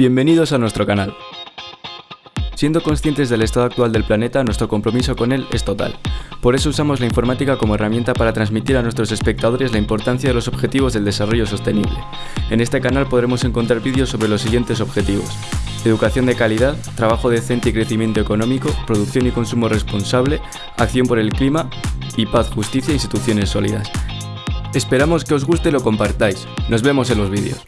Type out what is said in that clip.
Bienvenidos a nuestro canal. Siendo conscientes del estado actual del planeta, nuestro compromiso con él es total. Por eso usamos la informática como herramienta para transmitir a nuestros espectadores la importancia de los objetivos del desarrollo sostenible. En este canal podremos encontrar vídeos sobre los siguientes objetivos. Educación de calidad, trabajo decente y crecimiento económico, producción y consumo responsable, acción por el clima y paz, justicia e instituciones sólidas. Esperamos que os guste y lo compartáis. Nos vemos en los vídeos.